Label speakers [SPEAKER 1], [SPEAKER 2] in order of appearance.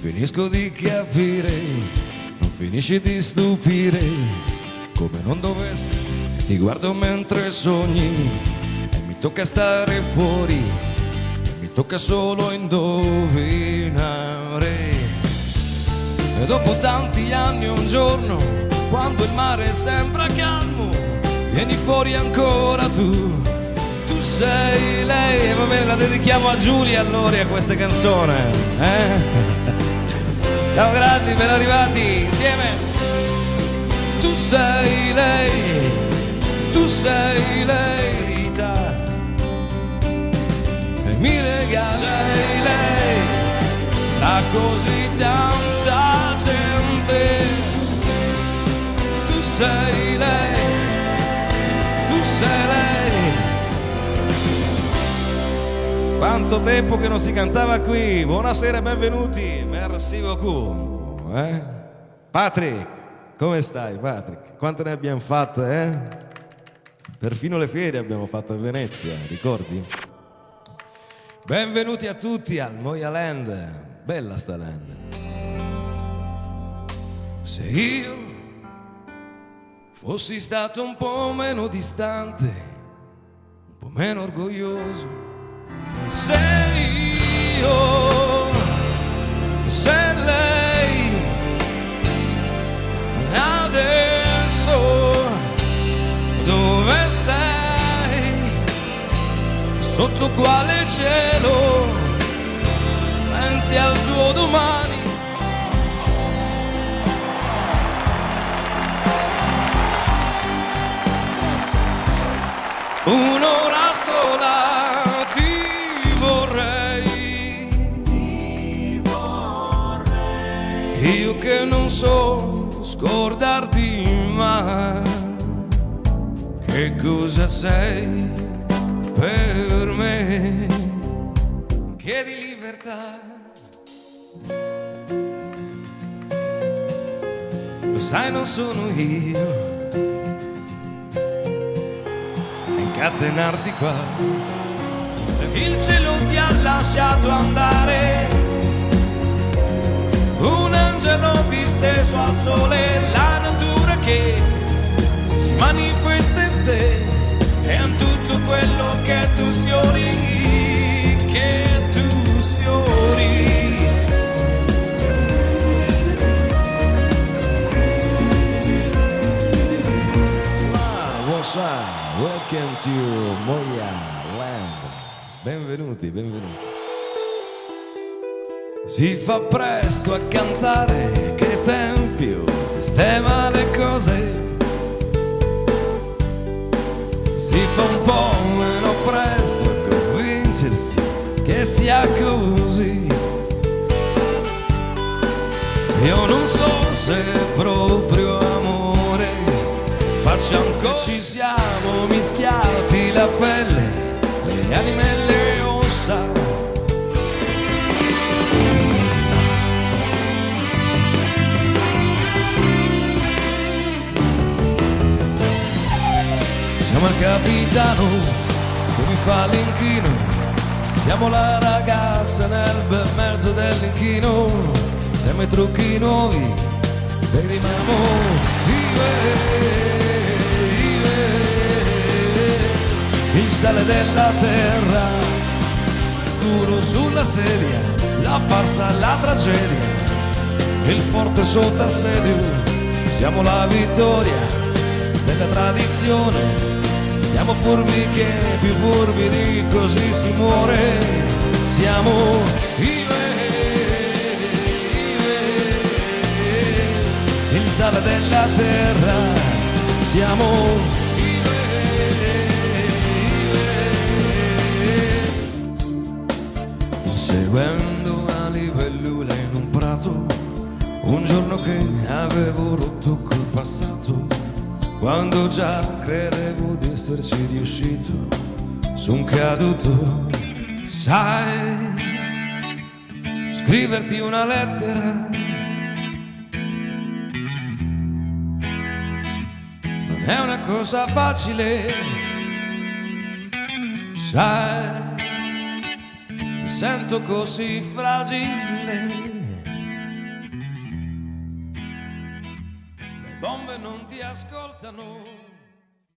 [SPEAKER 1] finisco di capire, non finisci di stupire, come non dovessi, ti guardo mentre sogni e mi tocca stare fuori, e mi tocca solo indovinare. E dopo tanti anni un giorno, quando il mare sembra calmo, vieni fuori ancora tu. Tu sei lei, e va bene, la dedichiamo a Giulia allora a questa canzone. Eh? Ciao grandi, ben arrivati insieme. Tu sei lei, tu sei lei, Rita. E mi regali lei tra così tanta Quanto tempo che non si cantava qui. Buonasera e benvenuti. Merci beaucoup. Eh? Patrick, come stai Patrick? Quante ne abbiamo fatte, eh? Perfino le ferie abbiamo fatto a Venezia, ricordi? Benvenuti a tutti al Moia Land. Bella sta land. Se io fossi stato un po' meno distante, un po' meno orgoglioso, se io, se lei. Adesso dove sei, sotto quale cielo, pensi al tuo domani. Un'ora sola non so scordarti mai. Che cosa sei per me? Che di libertà. Lo sai, non sono io. incatenarti qua. Se il cielo ti ha lasciato andare, angelo disteso al sole, la natura che si manifesta in te, è in tutto quello che tu sfiori, che tu sfiori. Welcome to Moya Land. Benvenuti, benvenuti. Si fa presto a cantare, che tempio sistema le cose. Si fa un po' meno presto a convincersi che sia così. Io non so se proprio amore faccia ancora ci siamo mischiati la pelle, le anime e le ossa. Siamo il capitano che mi fa l'inchino, siamo la ragazza nel bel mezzo dell'inchino, siamo i trucchi nuovi, vediamo io e il sale della terra, duro sulla sedia, la farsa, la tragedia, il forte sotto assedio, siamo la vittoria della tradizione, siamo furbi che più furbi di così si muore, siamo io e il sale della terra, siamo seguendo una libellula in un prato, un giorno che avevo rotto col passato, quando già credevo di esserci riuscito, son caduto, sai, scriverti una lettera. Non è una cosa facile, sai? Mi sento così fragile non ti ascoltano